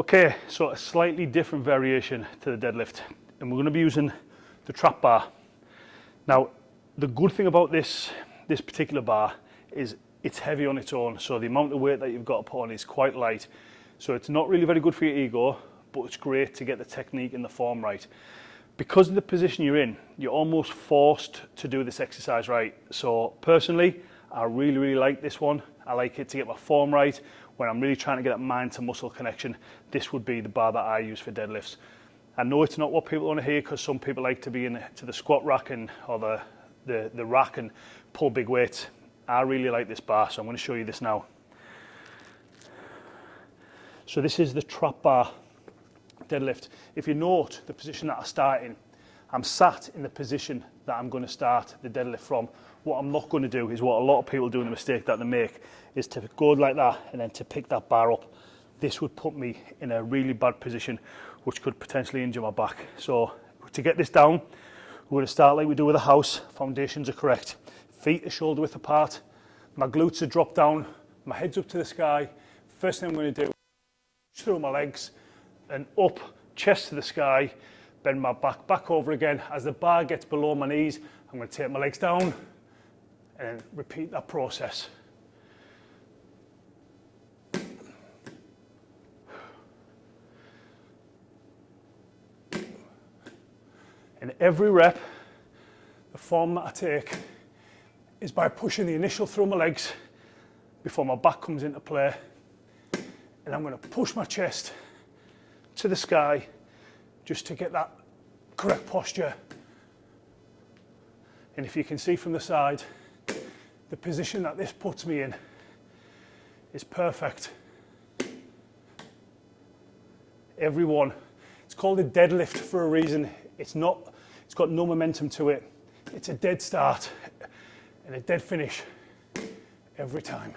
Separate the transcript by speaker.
Speaker 1: Okay, so a slightly different variation to the deadlift. And we're to be using the trap bar. Now, the good thing about this, this particular bar is it's heavy on its own. So the amount of weight that you've got to put on is quite light. So it's not really very good for your ego, but it's great to get the technique and the form right. Because of the position you're in, you're almost forced to do this exercise right. So personally, I really, really like this one. I like it to get my form right. When I'm really trying to get that mind to muscle connection, this would be the bar that I use for deadlifts. I know it's not what people want to hear because some people like to be in to the squat rack and or the, the, the rack and pull big weights. I really like this bar, so I'm going to show you this now. So this is the trap bar deadlift. If you note the position that I start in, I'm sat in the position that I'm going to start the deadlift from. What I'm not going to do is what a lot of people do in the mistake that they make is to go like that and then to pick that bar up. This would put me in a really bad position which could potentially injure my back. So to get this down, we're going to start like we do with a house. Foundations are correct. Feet are shoulder width apart. My glutes are dropped down. My head's up to the sky. First thing I'm going to do, through my legs and up, chest to the sky, bend my back back over again. As the bar gets below my knees, I'm going to take my legs down and repeat that process. In every rep, the form that I take is by pushing the initial through my legs before my back comes into play. And I'm going to push my chest to the sky just to get that correct posture. And if you can see from the side, the position that this puts me in is perfect. Everyone. It's called a deadlift for a reason. It's not, it's got no momentum to it. It's a dead start and a dead finish every time.